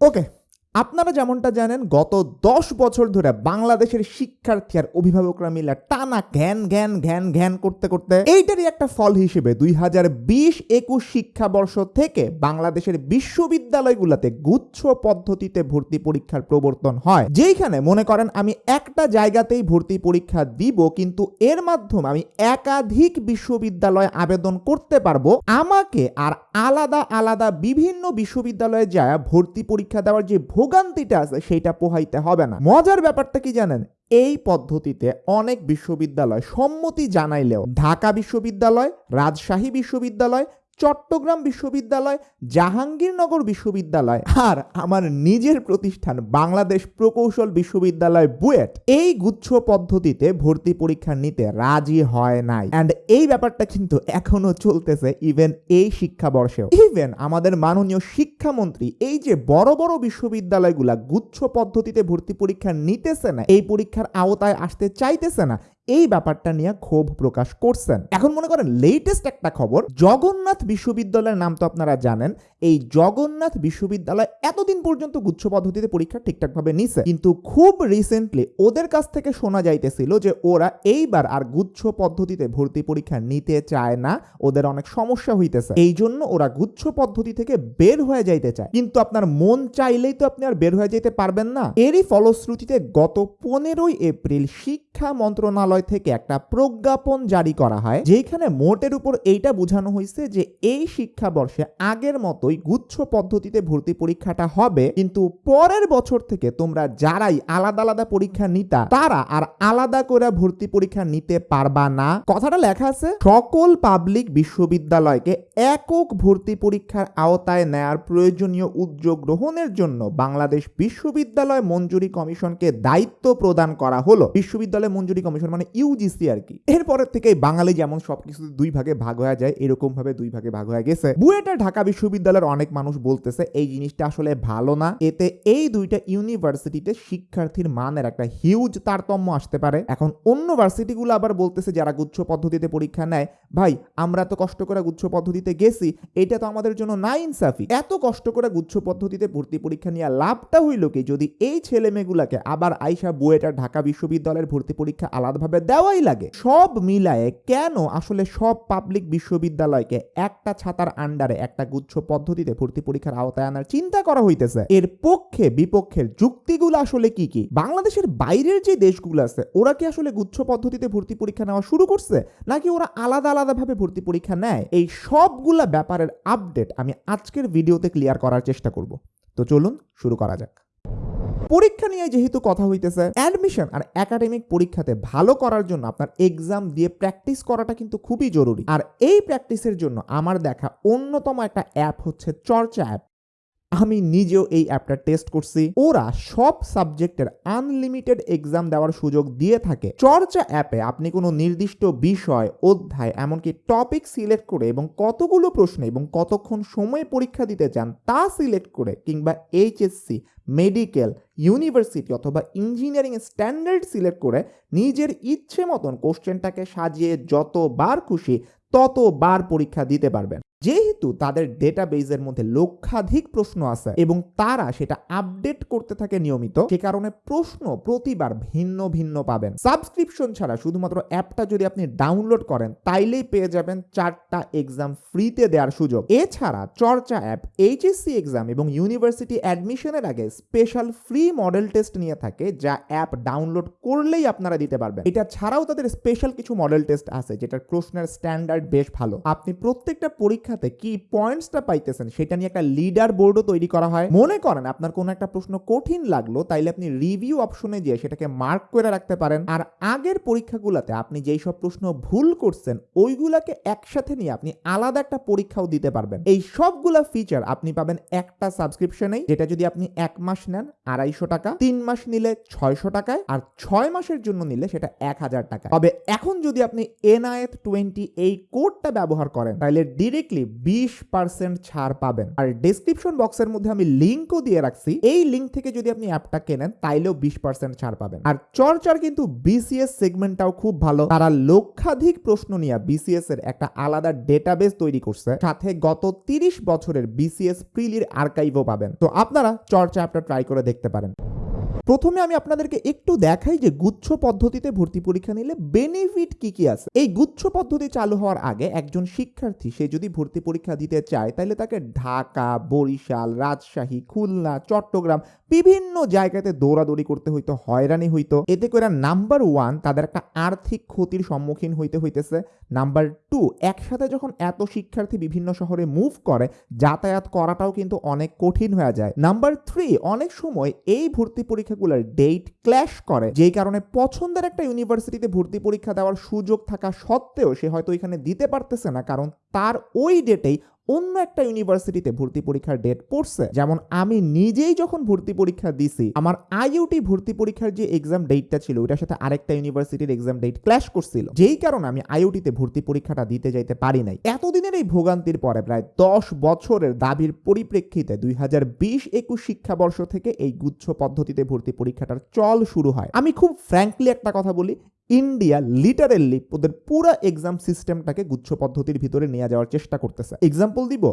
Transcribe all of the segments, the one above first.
Ok. আপনারা যেমনটা জানেন, গত দশ বছর ধরে বাংলাদেশের শিক্ষার্থী আর অভিভাবকরা মিলে টানা ঘ্যান ঘ্যান ঘ্যান ঘ্যান করতে করতে এইটারই একটা ফল হিসেবে দুই হাজার বিশ একুশ শিক্ষাবর্ষ থেকে বাংলাদেশের বিশ্ববিদ্যালয়গুলোতে গুচ্ছ পদ্ধতিতে ভর্তি পরীক্ষার প্রবর্তন হয়। যেইখানে মনে করেন, আমি একটা জায়গাতেই ভর্তি পরীক্ষা দিব, কিন্তু এর মাধ্যমে আমি একাধিক বিশ্ববিদ্যালয়ে আবেদন করতে পারব। আমাকে আর আলাদা আলাদা বিভিন্ন বিশ্ববিদ্যালয়ে যায় ভর্তি পরীক্ষা দেওয়ার যে ভোগান্তিটা আছে সেটা পোহাইতে হবে না। মজার ব্যাপারটা কি জানেন? এই পদ্ধতিতে অনেক বিশ্ববিদ্যালয় সম্মতি জানাইলেও ঢাকা বিশ্ববিদ্যালয়, রাজশাহী বিশ্ববিদ্যালয় চট্টগ্রাম বিশ্ববিদ্যালয়, জাহাঙ্গীরনগর বিশ্ববিদ্যালয় আর আমার নিজের প্রতিষ্ঠান বাংলাদেশ প্রকৌশল বিশ্ববিদ্যালয় বুয়েট এই গুচ্ছ পদ্ধতিতে ভর্তি পরীক্ষা নিতে রাজি হয় নাই। অ্যান্ড এই ব্যাপারটা কিন্তু এখনও চলতেছে ইভেন এই শিক্ষাবর্ষেও। ইভেন আমাদের মাননীয় শিক্ষামন্ত্রী এই যে বড় বড় বিশ্ববিদ্যালয়গুলা গুচ্ছ পদ্ধতিতে ভর্তি পরীক্ষা নিতেছে না, এই পরীক্ষার আওতায় আসতে চাইতেছে না এই ব্যাপারটা নিয়ে ক্ষোভ প্রকাশ করছেন। এখন মনে করেন লেটেস্ট একটা খবর, জগন্নাথ বিশ্ববিদ্যালয়ের নাম তো আপনারা জানেন এই জগন্নাথ বিশ্ববিদ্যালয় এতদিন পর্যন্ত গুচ্ছ পদ্ধতিতে পরীক্ষা ঠিকঠাকভাবে নিছে। কিন্তু খুব রিসেন্টলি ওদের কাছ থেকে শোনা যাইতেছিল যে ওরা এইবার আর গুচ্ছ পদ্ধতিতে ভর্তি পরীক্ষা নিতে চায় না, ওদের অনেক সমস্যা হইতেছে। এই জন্য ওরা গুচ্ছ পদ্ধতি থেকে বের হয়ে যাইতে চায়। কিন্তু আপনার মন চাইলেই তো আপনি আর বের হয়ে যেতে পারবেন না। এরই ফলশ্রুতিতে গত পনেরোই এপ্রিল শিক্ষা মন্ত্রণালয় থেকে একটা প্রজ্ঞাপন জারি করা হয় যেখানে মোটের উপর এইটা বোঝানো হয়েছে যে এই শিক্ষাবর্ষে আগের মতোই গুচ্ছ পদ্ধতিতে ভর্তি পরীক্ষাটা হবে। কিন্তু পরের বছর থেকে তোমরা যারাই আলাদা আলাদা পরীক্ষা নিতা, তারা আর আলাদা করে ভর্তি পরীক্ষা নিতে পারবা না। কথাটা লেখা আছে, সকল পাবলিক বিশ্ববিদ্যালয়কে একক ভর্তি পরীক্ষার আওতায় নেয়ার প্রয়োজনীয় উদ্যোগ গ্রহণের জন্য বাংলাদেশ বিশ্ববিদ্যালয় মঞ্জুরি কমিশনকে দায়িত্ব প্রদান করা হলো। বিশ্ববিদ্যালয় মঞ্জুরি কমিশন মানে ইউজিসি আর কি। এরপরের থেকে বাঙালি যেমন সবকিছু দুই ভাগে ভাগ হয়ে যায় এরকম ভাবে দুই ভাগে ভাগ হয়ে গেছে। বুয়েটা ঢাকা বিশ্ববিদ্যালয়ের অনেক মানুষ বলতেছে, এই জিনিসটা আসলে ভালো না। এতে এই দুইটা ইউনিভার্সিটিতে শিক্ষার্থীর মানের একটা হিউজ তারতম্য আসতে পারে। এখন অন্য ভার্সিটিগুলো আবার বলতেছে, যারা গুচ্ছ পদ্ধতিতে পরীক্ষা নেয়, ভাই, আমরা তো কষ্ট করে গুচ্ছ পদ্ধতিতে গেছি, এটা তো আমাদের জন্য না ইনসাফি। এত কষ্ট করে গুচ্ছ পদ্ধতিতে ভর্তি পরীক্ষা নিয়ে লাভটা হইল কি? যদি এই ছেলে মেয়েগুলাকে আবার আইসা বুয়েটা ঢাকা বিশ্ববিদ্যালয়ের ভর্তি পরীক্ষা আলাদাভাবে দেওয়াই লাগে, সব মিলায়ে কেন আসলে সব পাবলিক বিশ্ববিদ্যালয়কে একটা ছাতার আন্ডারে একটা গুচ্ছ পদ্ধতিতে ভর্তি পরীক্ষার আওতায় আনার চিন্তা করা হইতেছে। এর পক্ষে বিপক্ষের যুক্তিগুলো আসলে কি কি? বাংলাদেশের বাইরের যে দেশগুলো আছে, ওরা কি আসলে গুচ্ছ পদ্ধতিতে ভর্তি পরীক্ষা নেওয়া শুরু করছে, নাকি ওরা আলাদা আলাদা ভাবে ভর্তি পরীক্ষা নেয়? এই সবগুলা ব্যাপারের আপডেট আমি আজকের ভিডিওতে ক্লিয়ার করার চেষ্টা করব। তো চলুন শুরু করা যাক। পরীক্ষা নিয়ে যেহেতু কথা হইতেছে অ্যাডমিশন আর একাডেমিক পরীক্ষাতে ভালো করার জন্য আপনার এক্সাম দিয়ে প্র্যাকটিস করাটা কিন্তু খুবই জরুরি। আর এই প্র্যাকটিসের জন্য আমার দেখা অন্যতম একটা অ্যাপ হচ্ছে চর্চা অ্যাপ আমি নিজেও এই অ্যাপটা টেস্ট করছি। ওরা সব সাবজেক্টের আনলিমিটেড এক্সাম দেওয়ার সুযোগ দিয়ে থাকে। চর্চা অ্যাপে আপনি কোনো নির্দিষ্ট বিষয়, অধ্যায়, এমনকি টপিক সিলেক্ট করে এবং কতগুলো প্রশ্ন এবং কতক্ষণ সময় পরীক্ষা দিতে চান, তা সিলেক্ট করে কিংবা এইচএসসি মেডিকেল ইউনিভার্সিটি অথবা ইঞ্জিনিয়ারিং স্ট্যান্ডার্ড সিলেক্ট করে নিজের ইচ্ছে মতন কোশ্চেনটাকে সাজিয়ে যতবার খুশি ততবার পরীক্ষা দিতে পারবেন। যেহেতু তাদের ডেটাবেজের মধ্যে লক্ষাধিক প্রশ্ন আছে এবং তারা সেটা আপডেট করতে থাকে নিয়মিত, সে কারণে প্রশ্ন প্রতিবার ভিন্ন ভিন্ন পাবেন। সাবস্ক্রিপশন ছাড়া শুধুমাত্র অ্যাপটা যদি আপনি ডাউনলোড করেন, তাইলেই পেয়ে যাবেন চারটা এক্সাম ফ্রিতে দেওয়ার সুযোগ। এছাড়া চর্চা অ্যাপ এইচএসসি এক্সাম এবং ইউনিভার্সিটি অ্যাডমিশনের আগে স্পেশাল ফ্রি মডেল টেস্ট নিয়ে থাকে, যা অ্যাপ ডাউনলোড করলেই আপনারা দিতে পারবেন। এটা ছাড়াও তাদের স্পেশাল কিছু মডেল টেস্ট আছে, যেটার প্রশ্নের স্ট্যান্ডার্ড বেশ ভালো। আপনি প্রত্যেকটা পরীক্ষাতে কি পয়েন্টসটা পাইতেছেন? সেটা নিয়ে একটা লিডার বোর্ডও তৈরি করা হয়। মনে করেন আপনার কোনো একটা প্রশ্ন কঠিন লাগল, তাইলে আপনি রিভিউ অপশনে গিয়ে সেটাকে মার্ক করে রাখতে পারেন। আর আগের পরীক্ষাগুলোতে আপনি যেই সব প্রশ্ন ভুল করছেন, ওইগুলাকে একসাথে নিয়ে আপনি আলাদা একটা পরীক্ষাও দিতে পারবেন। এই সবগুলা ফিচার আপনি পাবেন একটা সাবস্ক্রিপশনেই যেটা যদি আপনি এক মাস নেন আড়াইশো টাকা, তিন মাস নিলে ছয়শো টাকায়, আর ছয় মাসের জন্য নিলে সেটা এক হাজার টাকা তবে এখন যদি আপনি এনআইএফ টোয়েন্টি এই কোডটা ব্যবহার করেন তাহলে ডিরেক্টলি অনলি বিশ পার্সেন্ট ছাড় পাবেন। আর ডেসক্রিপশন বক্সের মধ্যে আমি লিঙ্কও দিয়ে রাখছি। এই লিঙ্ক থেকে যদি আপনি অ্যাপটা কেনেন, তাইলেও বিশ পার্সেন্ট ছাড় পাবেন। আর চর্চার কিন্তু বিসিএস সেগমেন্টটাও খুব ভালো। তারা লক্ষাধিক প্রশ্ন নিয়ে বিসিএস এর একটা আলাদা ডেটাবেস তৈরি করছে। সাথে গত তিরিশ বছরের বিসিএস প্রিলির আর্কাইভও পাবেন। তো আপনারা চর্চা অ্যাপটা ট্রাই করে দেখতে পারেন। প্রথমে আমি আপনাদেরকে একটু দেখাই যে গুচ্ছ পদ্ধতিতে ভর্তি পরীক্ষা নিলে বেনিফিট কি কি আছে। এই গুচ্ছ পদ্ধতি চালু হওয়ার আগে একজন শিক্ষার্থী, সে যদি ভর্তি পরীক্ষা দিতে চায় তাহলে তাকে ঢাকা, বরিশাল, রাজশাহী, খুলনা, চট্টগ্রাম বিভিন্ন জায়গাতে দৌড়াদৌড়ি করতে হইতো, হয়রানি হইতো। এতে করে নাম্বার ওয়ান তাদের একটা আর্থিক ক্ষতির সম্মুখীন হইতে হইতেছে। নাম্বার টু, একসাথে যখন এত শিক্ষার্থী বিভিন্ন শহরে মুভ করে, যাতায়াত করাটাও কিন্তু অনেক কঠিন হয়ে যায়। নাম্বার থ্রি, অনেক সময় এই ভর্তি পরীক্ষাগুলোর ডেট ক্ল্যাশ করে, যেই কারণে পছন্দের একটা ইউনিভার্সিটিতে ভর্তি পরীক্ষা দেওয়ার সুযোগ থাকা সত্ত্বেও সে হয়তো এখানে দিতে পারতেছে না, কারণ তার ওই ডেটেই অন্য একটা ইউনিভার্সিটিতে ভর্তি পরীক্ষার ডেট পড়ছে। যেমন আমি নিজেই যখন ভর্তি পরীক্ষা দিছি, আমার আইইউটি ভর্তি পরীক্ষার যে এক্সাম ডেটটা ছিল ওটার সাথে আরেকটা ইউনিভার্সিটির এক্সাম ডেট ক্ল্যাশ করছিল। যেই কারণে আমি আইইউটিতে ভর্তি পরীক্ষাটা দিতে যাইতে পারি নাই। এতদিনের এই ভোগান্তির পরে প্রায় দশ বছরের দাবির পরিপ্রেক্ষিতে দুই হাজার বিশ একুশ শিক্ষাবর্ষ থেকে এই গুচ্ছ পদ্ধতিতে ভর্তি পরীক্ষাটার চল শুরু হয়। আমি খুব ফ্র্যাঙ্কলি একটা কথা বলি ইন্ডিয়া লিটারেলি ওদের পুরো এক্সাম সিস্টেমটাকে গুচ্ছ পদ্ধতির ভিতরে নিয়ে যাওয়ার চেষ্টা করতেছে। এক্সাম্পল দিব,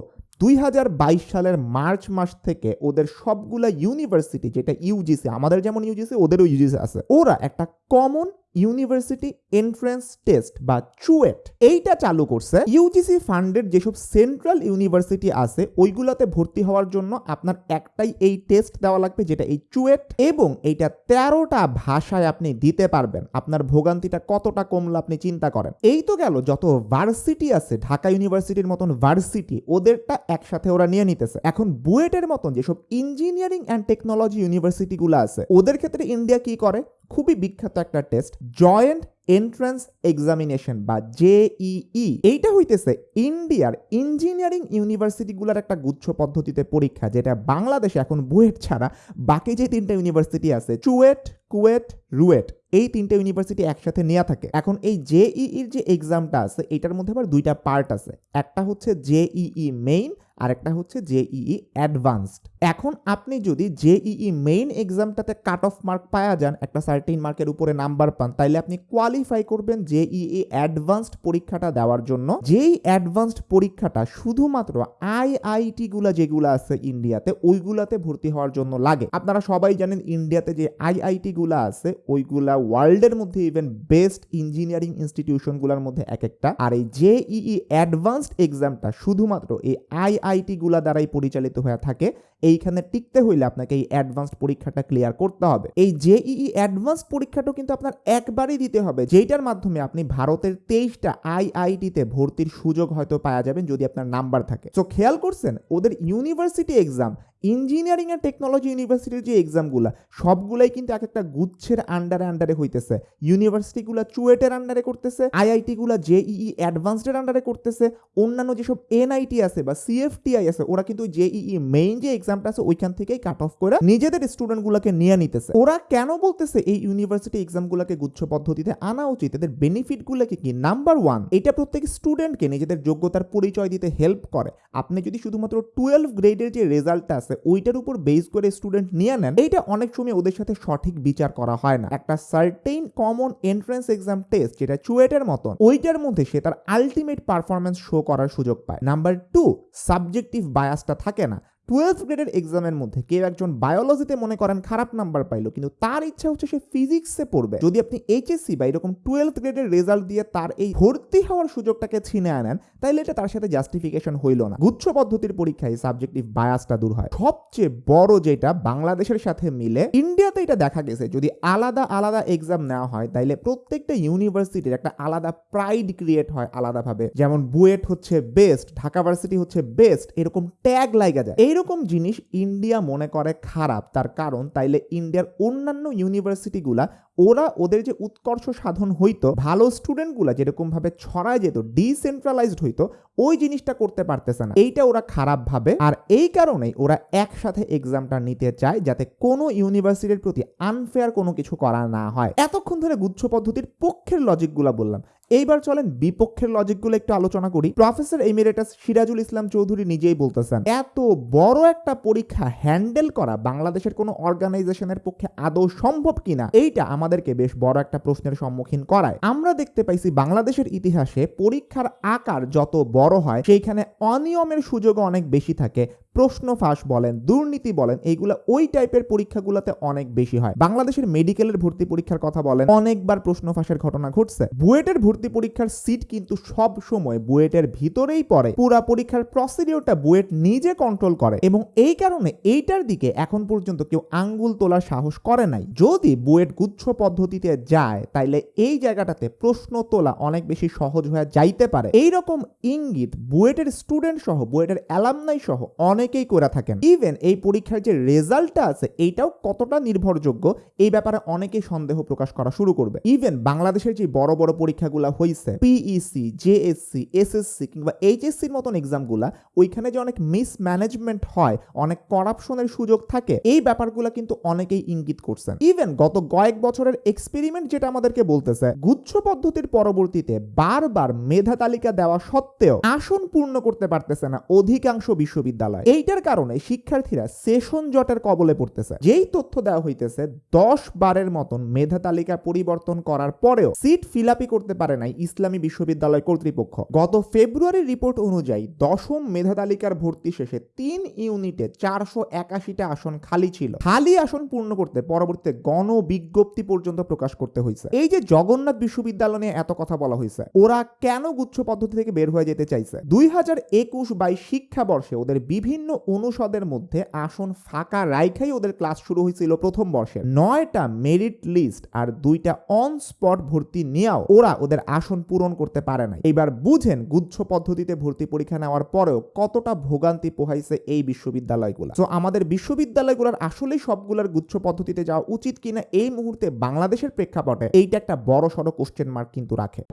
দুই হাজার বাইশ সালের মার্চ মাস থেকে ওদের সবগুলা ইউনিভার্সিটি যেটা ইউজিসি আমাদের যেমন ইউজিসি ওদেরও ইউজিসি আছে। ওরা একটা কমন ইউনিভার্সিটি এন্ট্রেন্স টেস্ট বা চুয়েট, এইটা চালু করছে ইউজিসি ফান্ডের যেসব সেন্ট্রাল ইউনিভার্সিটি আছে, ওইগুলাতে ভর্তি হওয়ার জন্য আপনার একটাই এই টেস্ট দেওয়া লাগবে, যেটা এই চুয়েট এবং এইটা তেরোটা ভাষায় আপনি দিতে পারবেন। আপনার ভোগান্তিটা কতটা কমলো আপনি চিন্তা করেন। এই তো গেল, যত ভার্সিটি আছে, ঢাকা ইউনিভার্সিটির মতন ভার্সিটি ওদেরটা একসাথে ওরা নিয়ে নিতেছে। এখন বুয়েটের মতন যেসব ইঞ্জিনিয়ারিং অ্যান্ড টেকনোলজি ইউনিভার্সিটিগুলো আছে, ওদের ক্ষেত্রে ইন্ডিয়া কি করে? খুবই বিখ্যাত একটা টেস্ট জয়েন্ট এন্ট্রান্স এক্সামিনেশন বা জেইই এইটা হইতেছে ইন্ডিয়ার ইঞ্জিনিয়ারিং ইউনিভার্সিটিগুলোর একটা গুচ্ছ পদ্ধতিতে পরীক্ষা, যেটা বাংলাদেশে এখন বুয়েট ছাড়া বাকি যে তিনটা ইউনিভার্সিটি আছে, চুয়েট, কুয়েট, রুয়েট, এই তিনটে ইউনিভার্সিটি একসাথে নেওয়া থাকে। এখন এই জেইইর যে এক্সামটা আছে, এটার মধ্যে আবার দুইটা পার্ট আছে। একটা হচ্ছে জেইই মেইন আর একটা হচ্ছে জেইই অ্যাডভান্সড। এখন আপনি যদি জেইই মেইন এক্সামটাতে কাট অফ মার্ক পাওয়া যান, একটা সার্টিন মার্কের উপরে নাম্বার পান, তাইলে আপনি কোয়ালিফাই করবেন জেইই অ্যাডভান্সড পরীক্ষাটা দেওয়ার জন্য। যেই অ্যাডভান্সড পরীক্ষাটা শুধুমাত্র আইআইটি গুলা যেগুলো আছে ইন্ডিয়াতে, ওইগুলাতে ভর্তি হওয়ার জন্য লাগে। আপনারা সবাই জানেন ইন্ডিয়াতে যে আইআইটি গুলা আছে, ওইগুলা ওয়ার্ল্ডের মধ্যে ইভেন বেস্ট ইঞ্জিনিয়ারিং ইনস্টিটিউশনগুলোর মধ্যে এক একটা আর এই জেইই অ্যাডভান্সড এক্সামটা শুধুমাত্র এই আইআইটি গুলা দ্বারাই পরিচালিত হয়ে থাকে। এইখানে টিকতে হইলে আপনাকে এই অ্যাডভান্সড পরীক্ষাটা ক্লিয়ার করতে হবে। এই জেইই অ্যাডভান্স পরীক্ষাটা কিন্তু আপনার একবারই দিতে হবে, যেইটার মাধ্যমে আপনি ভারতের তেইশটা আইআইটিতে ভর্তির সুযোগ হয়তো পাওয়া যাবেন যদি আপনার নাম্বার থাকে। তো খেয়াল করছেন? ওদের university exam engineering and technology ইউনিভার্সিটির যে এক্সামগুলো সবগুলাই কিন্তু এক একটা গুচ্ছের আন্ডারে আন্ডারে হইতেছে। ইউনিভার্সিটিগুলো চুয়েটের আন্ডারে করতেছে আইআইটিগুলো জেইই অ্যাডভান্সডের আন্ডারে করতেছে, অন্যান্য যেসব এনআইটি আছে বা সিএফটিআই আছে, ওরা কিন্তু জেইই মেইন যে এক্সামটা আছে, ওইখান থেকেই কাট অফ করে নিজেদের স্টুডেন্টগুলোকে নিয়ে নিতেছে। ওরা কেন বলতেছে এই ইউনিভার্সিটি এক্সামগুলোকে গুচ্ছ পদ্ধতিতে আনা উচিত? এদের বেনিফিটগুলোকে কি? নাম্বার ওয়ান এটা প্রত্যেক স্টুডেন্টকে নিজেদের যোগ্যতার পরিচয় দিতে হেল্প করে। আপনি যদি শুধুমাত্র টুয়েলভ গ্রেডের যে রেজাল্টটা আছে ওইটার উপর বেস করে স্টুডেন্ট নিয়ে নেন। এইটা অনেক সময় ওদের সাথে সঠিক বিচার করা হয় না। একটা certain common entrance exam test যেটা চুয়েটের মতন, ওইটার মধ্যে সে তার আলটিমেট পারফরমেন্স শো করার সুযোগ পায়। নাম্বার টু সাবজেক্টিভ বায়াসটা থাকে না। টুয়েলভ গ্রেডের এক্সামের মধ্যে কেউ একজন বায়োলজিতে মনে করেন খারাপ নাম্বার পাইলো, কিন্তু তার ইচ্ছা হচ্ছে সে ফিজিক্সে পড়বে। যদি আপনি এইচএসসি বা এরকম টুয়েলভ গ্রেডের রেজাল্ট দিয়ে তার এই ভর্তি হওয়ার সুযোগটাকে ছিনে আনেন, তাইলে এটা তার সাথে জাস্টিফিকেশন হইল না। গুচ্ছ পদ্ধতির পরীক্ষায় সাবজেক্টিভ বায়াসটা দূর হয়। সবচেয়ে বড় যেটা বাংলাদেশের সাথে মিলে ইন্ডিয়াতে এটা দেখা গেছে, যদি আলাদা আলাদা এক্সাম নেওয়া হয়, তাইলে প্রত্যেকটা ইউনিভার্সিটির একটা আলাদা প্রাইড ক্রিয়েট হয় আলাদাভাবে। যেমন বুয়েট হচ্ছে বেস্ট ঢাকা ভার্সিটি হচ্ছে বেস্ট এরকম ট্যাগ লাগা যায়। এইরকম জিনিস ইন্ডিয়া মনে করে খারাপ তার কারণ তাইলে ইন্ডিয়ার অন্যান্য ইউনিভার্সিটিগুলা ওরা ওদের যে উৎকর্ষ সাধন হইতো, ভালো স্টুডেন্টগুলা যেরকম ভাবে ছড়ায় যেত ডিসেন্ট্রালাইজড হইতো, ওই জিনিসটা করতে পারতেছে না। এইটা ওরা খারাপ ভাবে আর এই কারণেই ওরা একসাথে এক্সামটা নিতে চায় যাতে কোনো ইউনিভার্সিটির প্রতি আনফেয়ার কোনো কিছু করা না হয়। এতক্ষণ ধরে গুচ্ছ পদ্ধতির পক্ষের লজিকগুলা বললাম। এইবার চলেন বিপক্ষের লজিকগুলো একটু আলোচনা করি। প্রফেসর এমিরেটাস সিরাজুল ইসলাম চৌধুরী নিজেই বলতেছেন, এত বড় একটা পরীক্ষা হ্যান্ডেল করা বাংলাদেশের কোনো অর্গানাইজেশনের পক্ষে আদৌ সম্ভব কিনা? এইটা আমাদেরকে বেশ বড় একটা প্রশ্নের সম্মুখীন করায়। আমরা দেখতে পাইছি বাংলাদেশের ইতিহাসে পরীক্ষার আকার যত বড় হয়, সেইখানে অনিয়মের সুযোগও অনেক বেশি থাকে। প্রশ্ন ফাঁস বলেন, দুর্নীতি বলেন, এইগুলো ওই টাইপের পরীক্ষাগুলোতে অনেক বেশি হয়। বাংলাদেশের মেডিকেলের ভর্তি পরীক্ষার কথা বলেন, অনেকবার প্রশ্ন ফাঁসের ঘটনা ঘটছে। বুয়েটের ভর্তি পরীক্ষার সিট কিন্তু সব সময় বুয়েটের ভিতরেই পড়ে। পুরা পরীক্ষার প্রসিডিওরটা বুয়েট নিজে কন্ট্রোল করে এবং এই কারণে এইটার দিকে এখন পর্যন্ত কেউ আঙ্গুল তোলার সাহস করে নাই। যদি বুয়েট গুচ্ছ পদ্ধতিতে যায়, তাইলে এই জায়গাটাতে প্রশ্ন তোলা অনেক বেশি সহজ হয়ে যাইতে পারে। এই রকম ইঙ্গিত বুয়েটের স্টুডেন্ট সহ, বুয়েটের অ্যালামনাই সহ অনেকেই করে থাকেন। ইভেন এই পরীক্ষার যে রেজাল্টটা আছে, এইটাও কতটা নির্ভরযোগ্য, এই ব্যাপারে অনেকেই সন্দেহ প্রকাশ করা শুরু করবে। ইভেন বাংলাদেশের যে বড় বড় পরীক্ষাগুলো হইছে পিইসি জেএসসি এসএসসি কিংবা এইচএসসির মতন এক্সামগুলা ওইখানে যে অনেক মিসম্যানেজমেন্ট হয়, অনেক করাপশনের সুযোগ থাকে, এই ব্যাপারগুলো কিন্তু অনেকেই ইঙ্গিত করছেন। ইভেন গত কয়েক বছরের এক্সপেরিমেন্ট যেটা আমাদেরকে বলতেছে, গুচ্ছ পদ্ধতির পরবর্তীতে বারবার মেধা তালিকা দেওয়া সত্ত্বেও আসন পূর্ণ করতে পারতেছে না অধিকাংশ বিশ্ববিদ্যালয়। এইটার কারণে শিক্ষার্থীরা সেশন জটের কবলে পড়তেছে। যেই তথ্য দেওয়া হইতেছে, দশ বারের মতন মেধা তালিকা পরিবর্তন করার পরেও সিট ফিলাপি করতে পারে নাই ইসলামী বিশ্ববিদ্যালয় কর্তৃপক্ষ। গত ফেব্রুয়ারির রিপোর্ট অনুযায়ী দশম মেধা তালিকার ভর্তি শেষে তিন ইউনিটে চারশো একাশিটা আসন খালি ছিল। খালি আসন পূর্ণ করতে পরবর্তীতে গণ বিজ্ঞপ্তি পর্যন্ত প্রকাশ করতে হয়েছে এই যে জগন্নাথ বিশ্ববিদ্যালয় নিয়ে এত কথা বলা হয়েছে ওরা কেন গুচ্ছ পদ্ধতি থেকে বের হয়ে যেতে চাইছে? দুই হাজার একুশ বাইশ শিক্ষাবর্ষে ওদের বিভিন্ন অনুষদের মধ্যে আসন ফাঁকা রাইখাই ওদের ক্লাস শুরু হয়েছিল প্রথম বর্ষে নয়টা মেরিট লিস্ট আর দুইটা অন স্পট ভর্তি নিয়েও ওরা ওদের আসন পূরণ করতে পারে না এবার বুঝেন গুচ্ছ পদ্ধতিতে ভর্তি পরীক্ষা নেওয়ার পরেও কতটা ভোগান্তি পোহাইছে এই বিশ্ববিদ্যালয়গুলো। তো আমাদের বিশ্ববিদ্যালয়গুলোর আসলেই সবগুলোর গুচ্ছ পদ্ধতিতে যাওয়া উচিত কিনা এই মুহূর্তে বাংলাদেশের প্রেক্ষাপটে এইটা একটা বড় সড়ো কোশ্চেন মার্ক কিন্তু রাখে।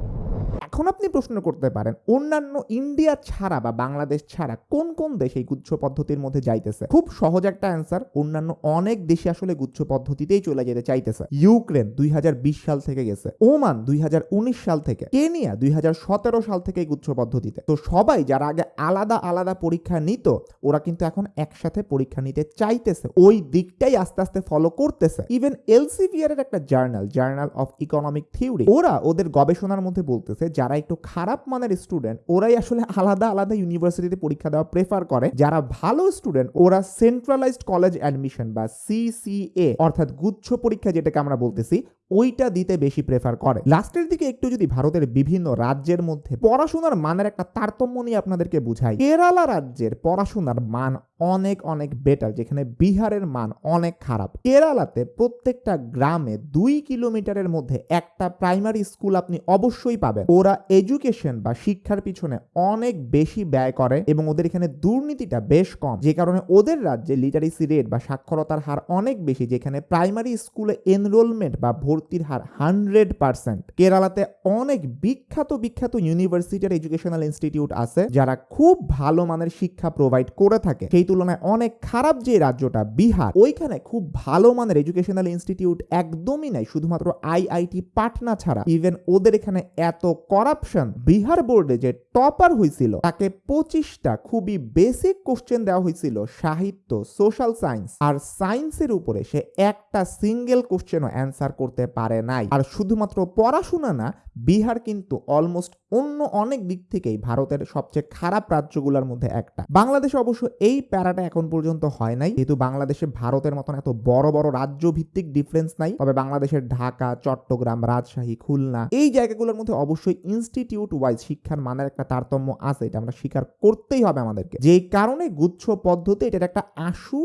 এখন আপনি প্রশ্ন করতে পারেন, অন্যান্য ইন্ডিয়া ছাড়া বা বাংলাদেশ ছাড়া কোন কোন দেশ এই গুচ্ছ পদ্ধতির মধ্যে যাইতেছে? খুব সহজ একটা অ্যান্সার অন্যান্য অনেক দেশে আসলে গুচ্ছ পদ্ধতিতেই চলে যেতে চাইতেছে। ইউক্রেন দুই হাজার বিশ সাল থেকে গেছে, ওমান দুই হাজার উনিশ সাল থেকে, কেনিয়া দুই হাজার সতেরো সাল থেকে গুচ্ছ পদ্ধতিতে। তো সবাই যারা আগে আলাদা আলাদা পরীক্ষা নিত, ওরা কিন্তু এখন একসাথে পরীক্ষা নিতে চাইতেছে। ওই দিকটাই আস্তে আস্তে ফলো করতেছে। ইভেন এলসিভিআর এর একটা journal journal of economic theory ওরা ওদের গবেষণার মধ্যে বলতেছে যারা একটু খারাপ মানের স্টুডেন্ট ওরাই আসলে আলাদা আলাদা ইউনিভার্সিটিতে পরীক্ষা দেওয়া প্রেফার করে। যারা ভালো স্টুডেন্ট ওরা সেন্ট্রালাইজড কলেজ অ্যাডমিশন বা সিসিএ অর্থাৎ গুচ্ছ পরীক্ষা যেটাকে আমরা বলতেছি ওইটা দিতে বেশি প্রেফার করে। লাস্টের দিকে একটু যদি ভারতের বিভিন্ন রাজ্যের মধ্যে পড়াশোনার মানের একটা তারতম্য নিয়ে আপনাদেরকে বুঝাই, কেরালা রাজ্যের পড়াশোনার মান অনেক অনেক বেটার যেখানে বিহারের মান অনেক খারাপ। কেরালাতে প্রত্যেকটা গ্রামে দুই কিলোমিটারের মধ্যে একটা প্রাইমারি স্কুল আপনি অবশ্যই পাবেন। ওরা এডুকেশন বা শিক্ষার পিছনে অনেক বেশি ব্যয় করে এবং ওদের এখানে দুর্নীতিটা বেশ কম, যে কারণে ওদের রাজ্যে লিটারেসি রেট বা সাক্ষরতার হার অনেক বেশি, যেখানে প্রাইমারি স্কুলে এনরোলমেন্ট বা ভর্তির হার হান্ড্রেড পার্সেন্ট কেরালাতে অনেক বিখ্যাত বিখ্যাত ইউনিভার্সিটির এডুকেশনাল ইনস্টিটিউট আছে, যারা খুব ভালো মানের শিক্ষা প্রোভাইড করে থাকে। সেই তুলনায় অনেক খারাপ যে রাজ্যটা, বিহার, ওইখানে খুব ভালো মানের এডুকেশনাল ইনস্টিটিউট একদমই নাই। শুধুমাত্র আইআইটি পাটনা ছাড়া। ইভেন ওদের এখানে এত করাপশন বিহার বোর্ডে যে টপার হয়েছিল তাকে পঁচিশটা খুবই বেসিক কোশ্চেন দেওয়া হয়েছিল সাহিত্য সোশ্যাল সায়েন্স আর সায়েন্সের উপরে সে একটা সিঙ্গেল কোশ্চেনও অ্যান্সার করতে পারে নাই। আর শুধুমাত্র পড়াশোনা না, বিহার কিন্তু অলমোস্ট অন্য অনেক দিক থেকেই ভারতের সবচেয়ে খারাপ রাজ্যগুলোর মধ্যে একটা। বাংলাদেশে অবশ্য এই প্যারাটা এখন পর্যন্ত হয় নাই। যেহেতু বাংলাদেশে ভারতের মতন এত বড় বড় রাজ্য ভিত্তিক ডিফারেন্স নাই, তবে বাংলাদেশের ঢাকা, চট্টগ্রাম, রাজশাহী, খুলনা এই জায়গাগুলোর মধ্যে অবশ্যই ইনস্টিটিউট ওয়াইজ শিক্ষার মানের একটা তারতম্য আছে, এটা আমরা স্বীকার করতেই হবে আমাদেরকে। যে কারণে গুচ্ছ পদ্ধতি এটার একটা আশু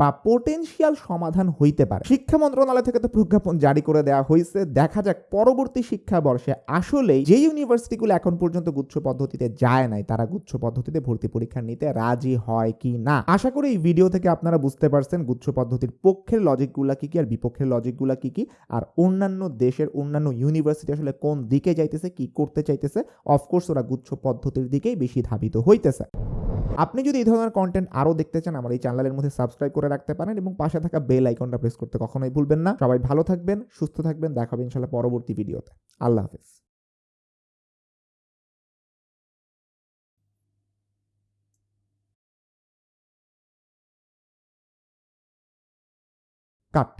বা পোটেনশিয়াল সমাধান হইতে পারে। শিক্ষা মন্ত্রণালয় থেকে তো প্রজ্ঞাপন জারি করে দেওয়া হয়েছে দেখা যাক পরবর্তী শিক্ষাবর্ষে আসলেই যে ইউনিভার্সিটিগুলো এখন পর্যন্ত গুচ্ছ পদ্ধতিতে যায় নাই, তারা গুচ্ছ পদ্ধতিতে ভর্তি পরীক্ষা নিতে রাজি হয় কি না? আশা করি এই ভিডিও থেকে আপনারা বুঝতে পারছেন গুচ্ছ পদ্ধতির পক্ষের লজিকগুলা কি কি, আর বিপক্ষের লজিকগুলা কি কি, আর অন্যান্য দেশের অন্যান্য ইউনিভার্সিটি আসলে কোন দিকে যাইতেছে, কি করতে চাইতেছে। অফকোর্স ওরা গুচ্ছ পদ্ধতির দিকেই বেশি ধাবিত হইতেছে। আপনি যদি এই ধরনের কন্টেন্ট আরও দেখতে চান, আমার এই চ্যানেলের মধ্যে সাবস্ক্রাইব করে রাখতে পারেন এবং পাশে থাকা বেল আইকনটা প্রেস করতে কখনোই ভুলবেন না। সবাই ভালো থাকবেন, সুস্থ থাকবেন, দেখা হবে ইনশাল্লাহ পরবর্তী ভিডিওতে আল্লাহ হাফেজ। কাট